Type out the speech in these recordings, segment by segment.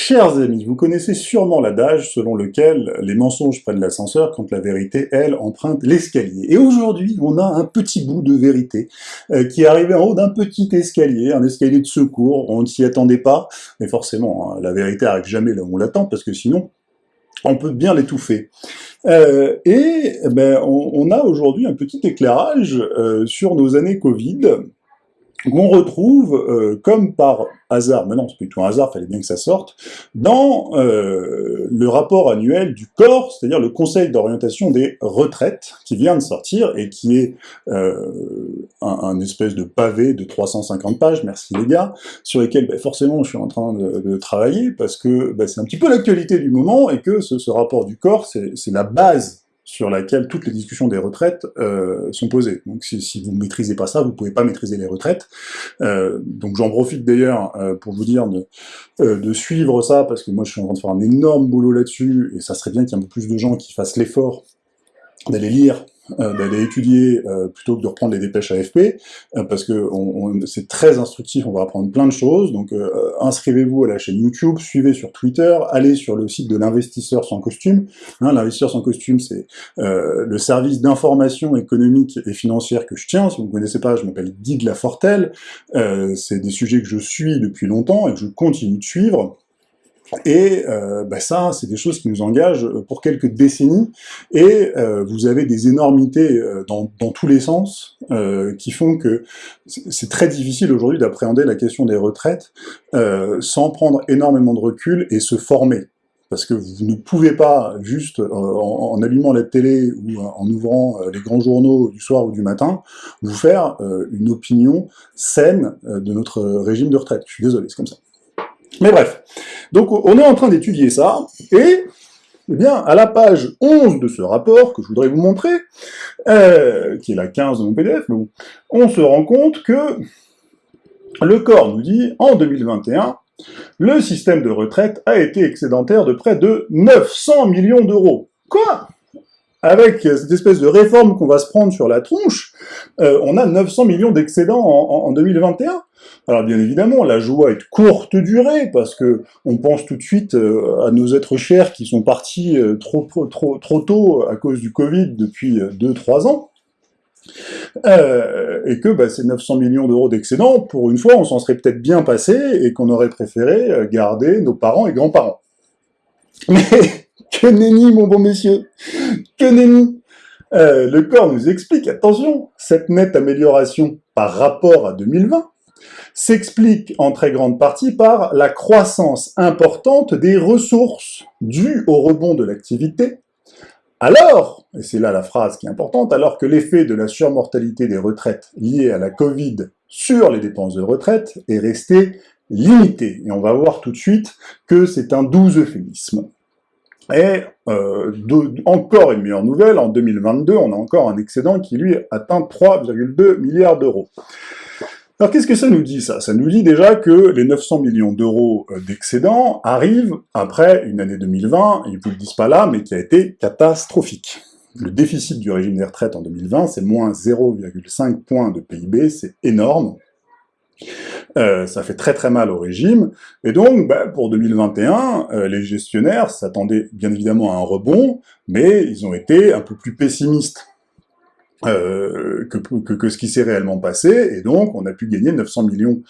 Chers amis, vous connaissez sûrement l'adage selon lequel les mensonges prennent l'ascenseur quand la vérité, elle, emprunte l'escalier. Et aujourd'hui, on a un petit bout de vérité euh, qui est arrivé en haut d'un petit escalier, un escalier de secours, on ne s'y attendait pas, mais forcément, hein, la vérité arrive jamais là où on l'attend, parce que sinon, on peut bien l'étouffer. Euh, et ben, on, a aujourd'hui un petit éclairage euh, sur nos années Covid, qu'on retrouve, euh, comme par hasard, mais non, c'est plutôt un hasard, fallait bien que ça sorte, dans euh, le rapport annuel du corps, c'est-à-dire le Conseil d'orientation des retraites, qui vient de sortir, et qui est euh, un, espèce de pavé de 350 pages, merci les gars, sur lesquels ben, forcément je suis en train de, travailler, parce que ben, c'est un petit peu l'actualité du moment, et que ce rapport du corps, c'est la base sur laquelle toutes les discussions des retraites euh, sont posées. Donc si, vous ne maîtrisez pas ça, vous ne pouvez pas maîtriser les retraites. Euh, donc j'en profite d'ailleurs euh, pour vous dire de, de, suivre ça, parce que moi je suis en train de faire un énorme boulot là-dessus, et ça serait bien qu'il y ait un peu plus de gens qui fassent l'effort d'aller lire d'aller étudier euh, plutôt que de reprendre les dépêches AFP, euh, parce que on, c'est très instructif, on va apprendre plein de choses, donc inscrivez-vous à la chaîne YouTube, suivez sur Twitter, allez sur le site de l'investisseur sans costume, hein, l'investisseur sans costume c'est le service d'information économique et financière que je tiens, si vous ne connaissez pas, je m'appelle Guy de la Fortelle, c'est des sujets que je suis depuis longtemps et que je continue de suivre, et euh, bah ça, c'est des choses qui nous engagent euh, pour quelques décennies, et euh, vous avez des énormités dans, dans, tous les sens qui font que c'est très difficile aujourd'hui d'appréhender la question des retraites sans prendre énormément de recul et se former. Parce que vous ne pouvez pas, juste en, allumant la télé ou en ouvrant les grands journaux du soir ou du matin, vous faire une opinion saine de notre régime de retraite. Je suis désolé, c'est comme ça. Mais bref, donc on est en train d'étudier ça, et eh bien, à la page 11 de ce rapport, que je voudrais vous montrer, euh, qui est la 15 de mon PDF, on se rend compte que le corps nous dit, en 2021, le système de retraite a été excédentaire de près de 900 millions d'euros. Quoi? Avec cette espèce de réforme qu'on va se prendre sur la tronche, euh, on a 900 millions d'excédents en, 2021. Alors bien évidemment, la joie est de courte durée, parce que on pense tout de suite euh, à nos êtres chers qui sont partis euh, trop, trop, trop tôt à cause du Covid depuis 2-3 ans, et que bah, ces 900 millions d'euros d'excédents, pour une fois, on s'en serait peut-être bien passé, et qu'on aurait préféré garder nos parents et grands-parents. Mais que nenni, mon bon monsieur Que nenni euh, Le corps nous explique, attention, cette nette amélioration par rapport à 2020 s'explique en très grande partie par la croissance importante des ressources dues au rebond de l'activité, alors, et c'est là la phrase qui est importante, alors que l'effet de la surmortalité des retraites liées à la Covid sur les dépenses de retraite est resté limité. Et on va voir tout de suite que c'est un doux euphémisme. Et euh, encore une meilleure nouvelle, en 2022, on a encore un excédent qui, lui, atteint 3,2 milliards d'euros. Alors qu'est-ce que ça nous dit, ça? Ça nous dit déjà que les 900 millions d'euros euh, d'excédent arrivent après une année 2020, ils vous le disent pas là, mais qui a été catastrophique. Le déficit du régime des retraites en 2020, c'est moins 0,5 points de PIB, c'est énorme. Euh, ça fait très très mal au régime, et donc bah, pour 2021, euh, les gestionnaires s'attendaient bien évidemment à un rebond, mais ils ont été un peu plus pessimistes euh, que, que, que, ce qui s'est réellement passé, et donc on a pu gagner 900 millions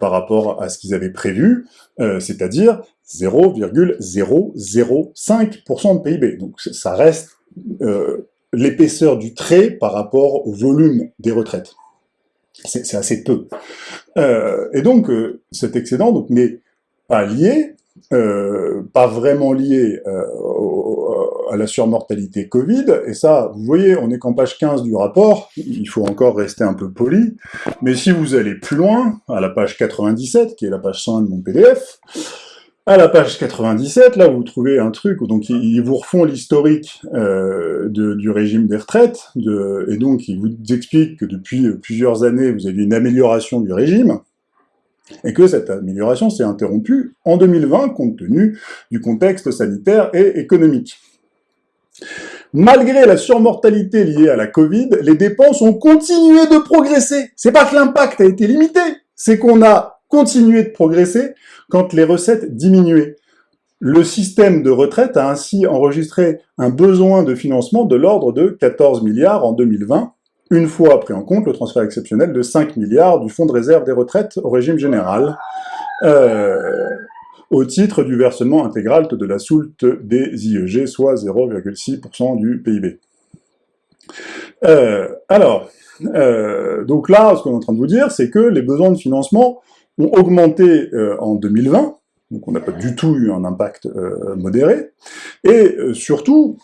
par rapport à ce qu'ils avaient prévu, c'est-à-dire 0,005% de PIB. Donc ça reste l'épaisseur du trait par rapport au volume des retraites c'est assez peu. Euh, et donc, euh, cet excédent n'est pas lié, euh, pas vraiment lié à la surmortalité Covid, et ça, vous voyez, on est qu'en page 15 du rapport, il faut encore rester un peu poli, mais si vous allez plus loin, à la page 97, qui est la page 100 de mon PDF, à la page 97, là, vous trouvez un truc, donc ils vous refont l'historique euh, du régime des retraites, de, et donc ils vous expliquent que depuis plusieurs années, vous avez une amélioration du régime, et que cette amélioration s'est interrompue en 2020, compte tenu du contexte sanitaire et économique. Malgré la surmortalité liée à la Covid, les dépenses ont continué de progresser. C'est pas que l'impact a été limité, c'est qu'on a continué de progresser quand les recettes diminuaient. Le système de retraite a ainsi enregistré un besoin de financement de l'ordre de 14 milliards en 2020, une fois pris en compte le transfert exceptionnel de 5 milliards du fonds de réserve des retraites au régime général, euh, au titre du versement intégral de la soulte des IEG, soit 0,6% du PIB. Euh, alors, euh, donc là, ce qu'on est en train de vous dire, c'est que les besoins de financement ont augmenté euh, en 2020, donc on n'a pas du tout eu un impact euh, modéré, et surtout,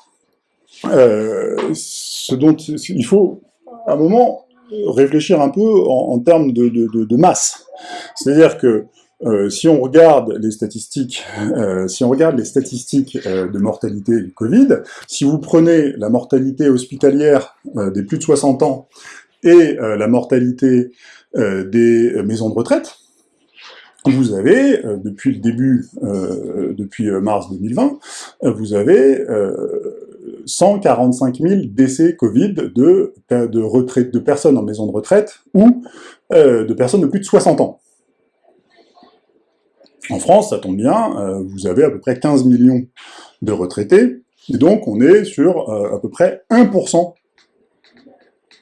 ce dont il faut, à un moment, réfléchir un peu en, termes de, de masse. C'est-à-dire que euh, si on regarde les statistiques, euh, si on regarde les statistiques euh, de mortalité du Covid, si vous prenez la mortalité hospitalière des plus de 60 ans et la mortalité des maisons de retraite, vous avez, depuis le début, depuis mars 2020, vous avez 145 000 décès Covid de, de, retraite, de personnes en maison de retraite ou de personnes de plus de 60 ans. En France, ça tombe bien, euh, vous avez à peu près 15 millions de retraités, et donc on est sur euh, à peu près 1%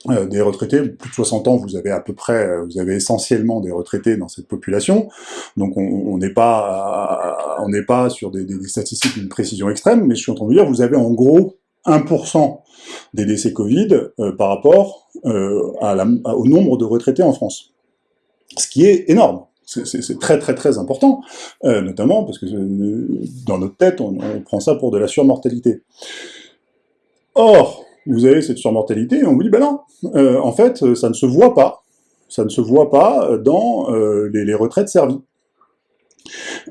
euh, des retraités, plus de 60 ans, vous avez à peu près, vous avez essentiellement des retraités dans cette population, donc on n'est pas, on n'est pas sur des, statistiques d'une précision extrême, mais je suis en train de vous dire, vous avez en gros 1% des décès Covid par rapport au nombre de retraités en France, ce qui est énorme. C'est très très très important, euh, notamment parce que euh, dans notre tête, on, prend ça pour de la surmortalité. Or, vous avez cette surmortalité, et on vous dit, ben non, euh, en fait, ça ne se voit pas, ça ne se voit pas dans les, les, retraites servies.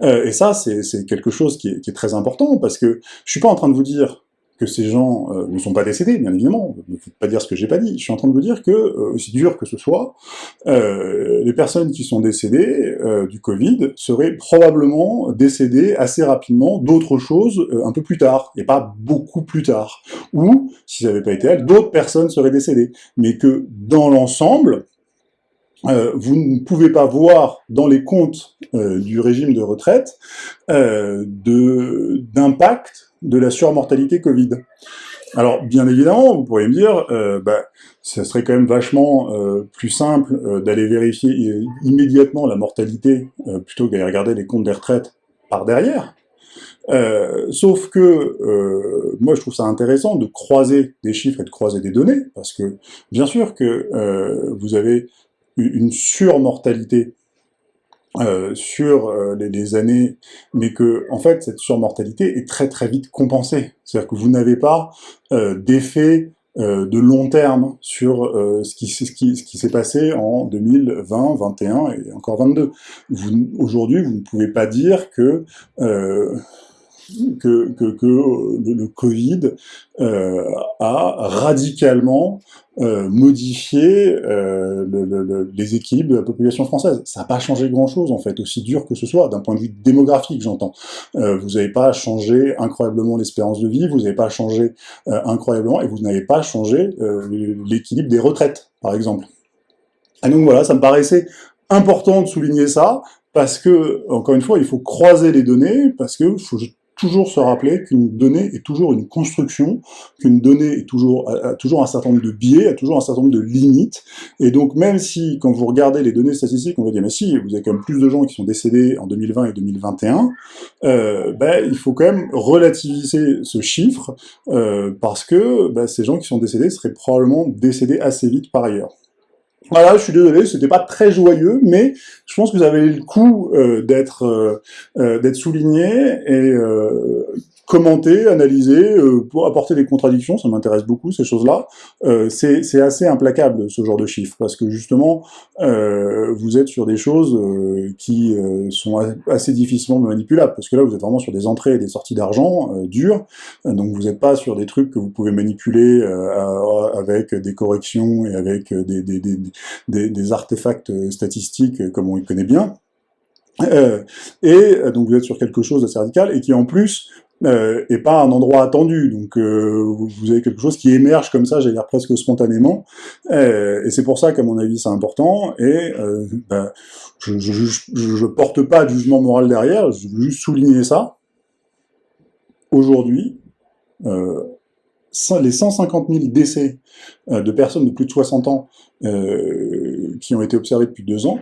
et ça, c'est quelque chose qui est, très important, parce que je suis pas en train de vous dire que ces gens euh, ne sont pas décédés, bien évidemment, ne faut pas dire ce que j'ai pas dit, je suis en train de vous dire que, euh, aussi dur que ce soit, euh, les personnes qui sont décédées du Covid seraient probablement décédées assez rapidement d'autres choses un peu plus tard, et pas beaucoup plus tard, ou, si ça n'avait pas été elles, d'autres personnes seraient décédées, mais que, dans l'ensemble, vous ne pouvez pas voir dans les comptes du régime de retraite d'impact de la surmortalité Covid. Alors, bien évidemment, vous pourriez me dire, euh, bah, ça serait quand même vachement euh, plus simple euh, d'aller vérifier immédiatement la mortalité, plutôt qu'à regarder les comptes des retraites par derrière. sauf que, moi je trouve ça intéressant de croiser des chiffres et de croiser des données, parce que, bien sûr que vous avez une surmortalité euh, sur euh, les, années, mais que en fait cette surmortalité est très très vite compensée. C'est-à-dire que vous n'avez pas euh, d'effet de long terme sur ce qui, ce qui, ce qui s'est passé en 2020, 21 et encore 22. Aujourd'hui, vous ne pouvez pas dire que que, que, que le, Covid euh, a radicalement euh, modifié euh, le, les équilibres de la population française. Ça n'a pas changé grand-chose, en fait, aussi dur que ce soit, d'un point de vue démographique, j'entends. Euh, vous n'avez pas changé incroyablement l'espérance de vie, vous n'avez pas changé euh, incroyablement, et vous n'avez pas changé l'équilibre des retraites, par exemple. Et donc voilà, ça me paraissait important de souligner ça, parce que, encore une fois, il faut croiser les données, parce que faut toujours se rappeler qu'une donnée est toujours une construction, qu'une donnée est toujours, a, toujours un certain nombre de biais, a toujours un certain nombre de limites, et donc même si, quand vous regardez les données statistiques, on va dire, mais si, vous avez quand même plus de gens qui sont décédés en 2020 et 2021, euh, ben, il faut quand même relativiser ce chiffre, euh, parce que ben, ces gens qui sont décédés seraient probablement décédés assez vite par ailleurs. Voilà, je suis désolé, c'était pas très joyeux, mais je pense que vous avez le coup euh, d'être euh, euh, d'être souligné et commenter, analyser, pour apporter des contradictions, ça m'intéresse beaucoup ces choses-là. c'est assez implacable ce genre de chiffres parce que justement vous êtes sur des choses qui sont assez difficilement manipulables parce que là vous êtes vraiment sur des entrées et des sorties d'argent dures, donc vous n'êtes pas sur des trucs que vous pouvez manipuler avec des corrections et avec des, des, des des, artefacts euh, statistiques euh, comme on les connaît bien, euh, et donc vous êtes sur quelque chose d'assez radical, et qui en plus euh, et pas un endroit attendu. Donc euh, vous avez quelque chose qui émerge comme ça, j'allais dire presque spontanément, euh, et c'est pour ça qu'à mon avis c'est important, et ben, je, je, je, je, porte pas de jugement moral derrière, je veux juste souligner ça. Aujourd'hui, les 150 000 décès de personnes de plus de 60 ans qui ont été observés depuis deux ans,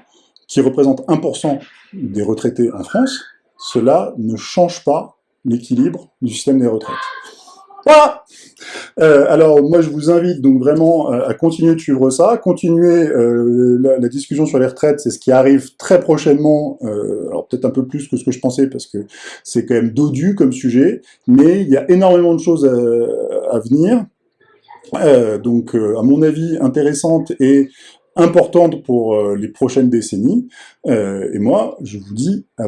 qui représentent 1% des retraités en France, cela ne change pas l'équilibre du système des retraites. Voilà. Euh, alors moi je vous invite donc vraiment euh, à continuer de suivre ça, continuer euh, la, discussion sur les retraites, c'est ce qui arrive très prochainement, alors peut-être un peu plus que ce que je pensais parce que c'est quand même dodu comme sujet, mais il y a énormément de choses à, à venir, donc à mon avis intéressante et importante pour les prochaines décennies, et moi je vous dis à